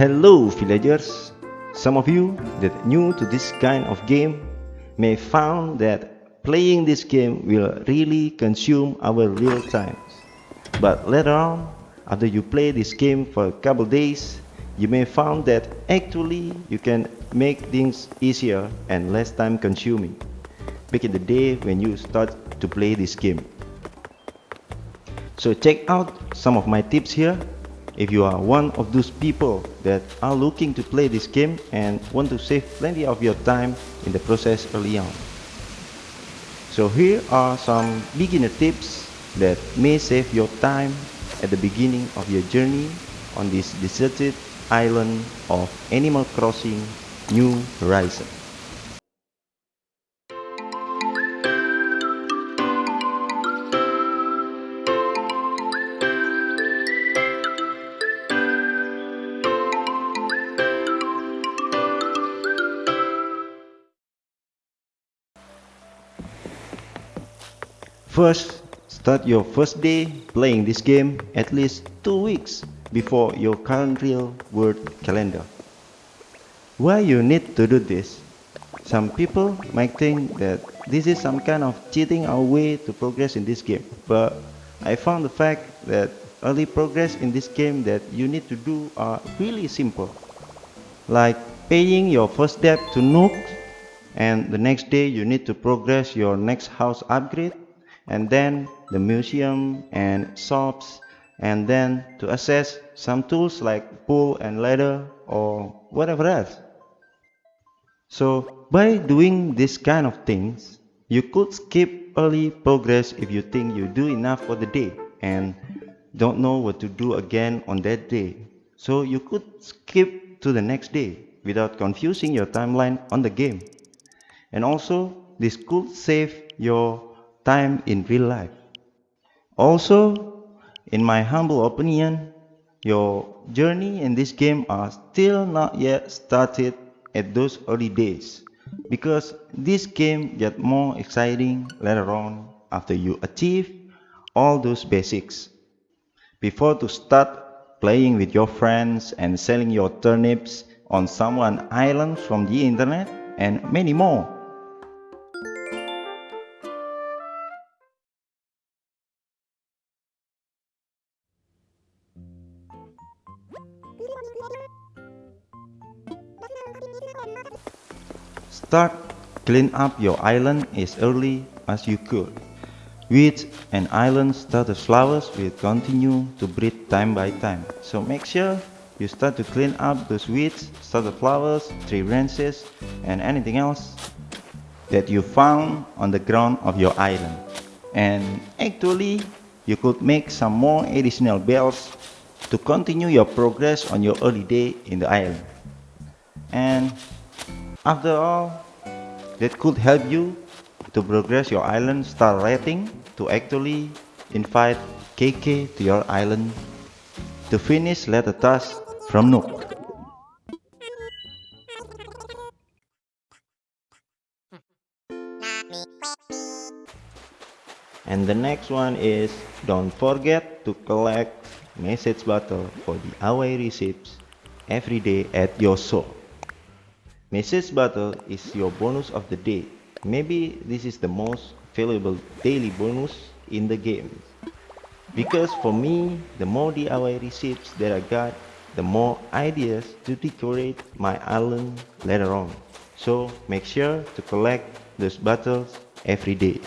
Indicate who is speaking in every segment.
Speaker 1: Hello villagers! Some of you that new to this kind of game may found that playing this game will really consume our real times. But later on, after you play this game for a couple days, you may found that actually you can make things easier and less time consuming back in the day when you start to play this game. So check out some of my tips here if you are one of those people that are looking to play this game and want to save plenty of your time in the process early on. So here are some beginner tips that may save your time at the beginning of your journey on this deserted island of Animal Crossing New Horizon. First, start your first day playing this game at least 2 weeks before your current real world calendar. Why you need to do this? Some people might think that this is some kind of cheating our way to progress in this game, but I found the fact that early progress in this game that you need to do are really simple. Like paying your first debt to Nook and the next day you need to progress your next house upgrade and then the museum and shops and then to access some tools like pull and ladder or whatever else. So by doing this kind of things, you could skip early progress if you think you do enough for the day and don't know what to do again on that day. So you could skip to the next day without confusing your timeline on the game. And also this could save your time in real life. Also, in my humble opinion, your journey in this game are still not yet started at those early days because this game get more exciting later on after you achieve all those basics. Before to start playing with your friends and selling your turnips on someone island from the internet and many more. Start clean up your island as early as you could. Weeds and island starter flowers will continue to breed time by time. So make sure you start to clean up those weeds, starter flowers, tree branches and anything else that you found on the ground of your island. And actually you could make some more additional bells to continue your progress on your early day in the island. And after all, that could help you to progress your island star rating to actually invite KK to your island to finish letter task from Nook. And the next one is don't forget to collect message bottle for the DIY receipts every day at your shop. Message bottle is your bonus of the day. Maybe this is the most valuable daily bonus in the game. Because for me, the more DIY receipts that I got, the more ideas to decorate my island later on. So make sure to collect those bottles every day.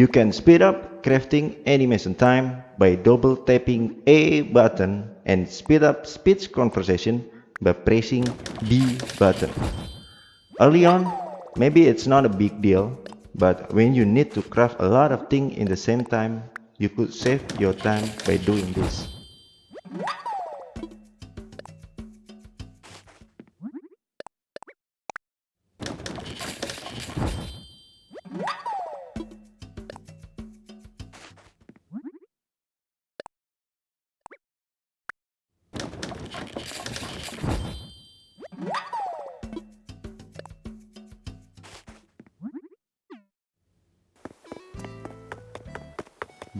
Speaker 1: You can speed up crafting animation time by double tapping A button and speed up speech conversation by pressing B button. Early on, maybe it's not a big deal, but when you need to craft a lot of things in the same time, you could save your time by doing this.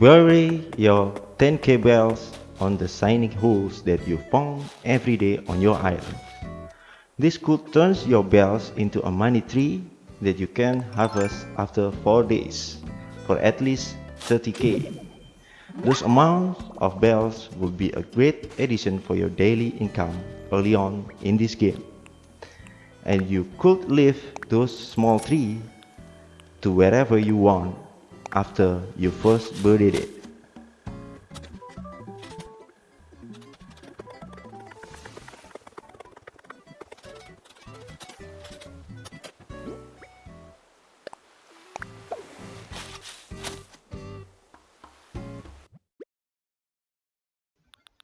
Speaker 1: Bury your 10k bells on the shiny holes that you found every day on your island. This could turn your bells into a money tree that you can harvest after 4 days for at least 30k. Those amounts of bells would be a great addition for your daily income early on in this game. And you could leave those small trees to wherever you want after you first buried it.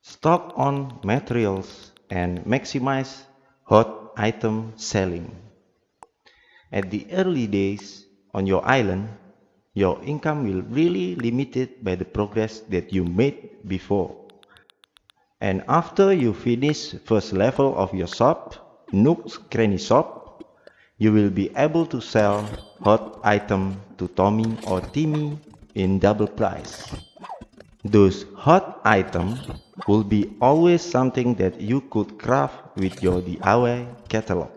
Speaker 1: Stock on materials and maximize hot item selling. At the early days on your island, your income will really limited by the progress that you made before. And after you finish first level of your shop, Nook's Cranny Shop, you will be able to sell hot item to Tommy or Timmy in double price. Those hot item will be always something that you could craft with your DIY catalog.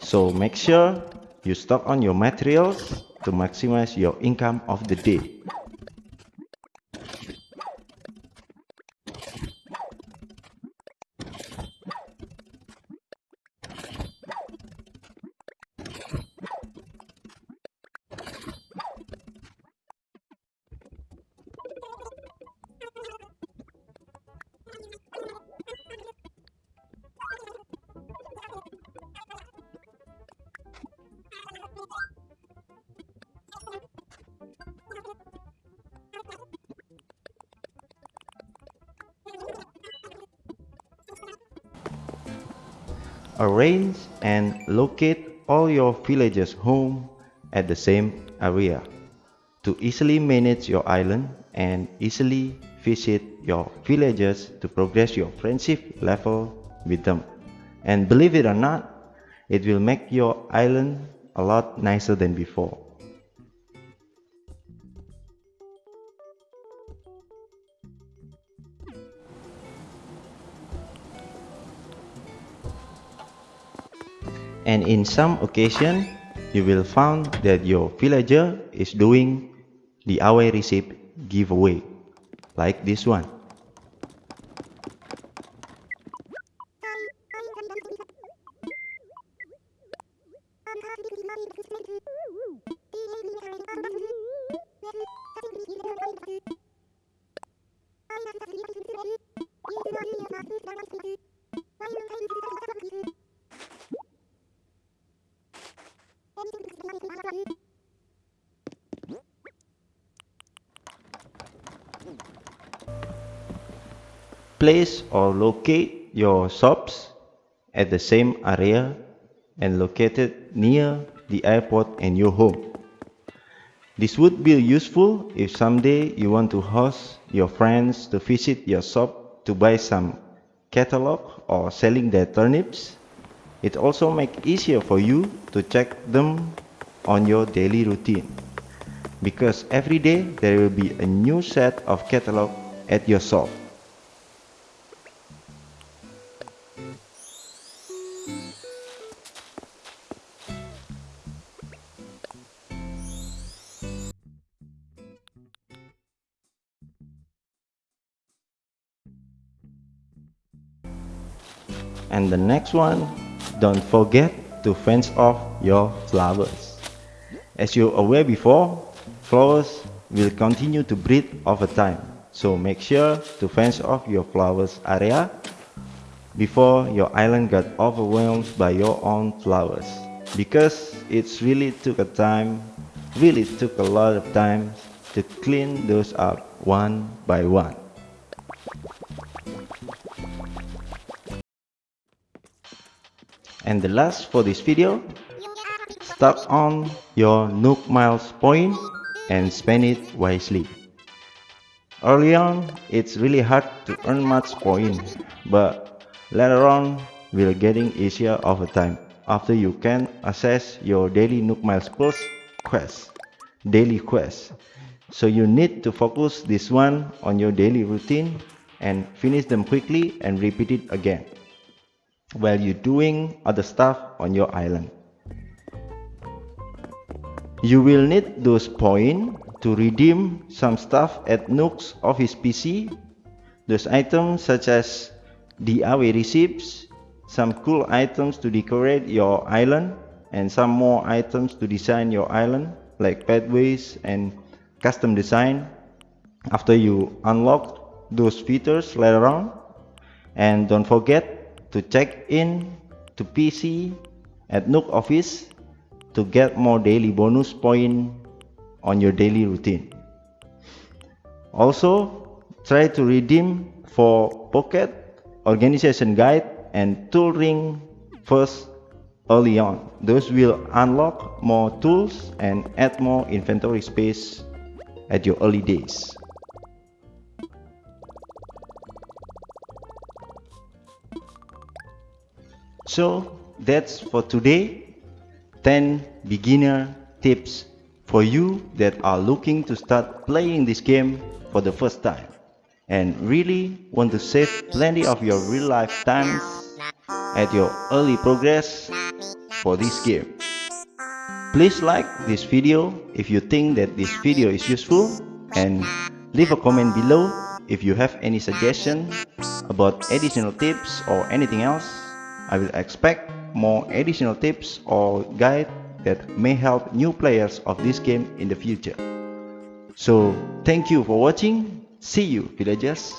Speaker 1: So make sure you stock on your materials to maximize your income of the day. Arrange and locate all your villagers' home at the same area to easily manage your island and easily visit your villagers to progress your friendship level with them. And believe it or not, it will make your island a lot nicer than before. And in some occasion you will find that your villager is doing the DIY receipt giveaway like this one Place or locate your shops at the same area and located near the airport and your home. This would be useful if someday you want to host your friends to visit your shop to buy some catalog or selling their turnips. It also makes easier for you to check them on your daily routine because every day there will be a new set of catalog at your shop. And the next one, don't forget to fence off your flowers. As you're aware before, flowers will continue to breed over time. So make sure to fence off your flowers area before your island got overwhelmed by your own flowers. Because it's really took a time, really took a lot of time to clean those up one by one. And the last for this video, start on your Nook Miles point and spend it wisely. Early on, it's really hard to earn much point, but later on, will getting easier over time after you can access your daily Nook Miles Plus quest, daily quest. So you need to focus this one on your daily routine and finish them quickly and repeat it again while you're doing other stuff on your island. You will need those points to redeem some stuff at Nook's office PC. Those items such as DIY receipts, some cool items to decorate your island, and some more items to design your island like pathways and custom design after you unlock those features later on. And don't forget to check in to PC at Nook Office to get more daily bonus point on your daily routine. Also, try to redeem for Pocket, Organization Guide, and Tool Ring first early on. Those will unlock more tools and add more inventory space at your early days. So that's for today. 10 beginner tips for you that are looking to start playing this game for the first time and really want to save plenty of your real life times at your early progress for this game. Please like this video if you think that this video is useful and leave a comment below if you have any suggestion about additional tips or anything else. I will expect more additional tips or guide that may help new players of this game in the future. So thank you for watching. See you villagers.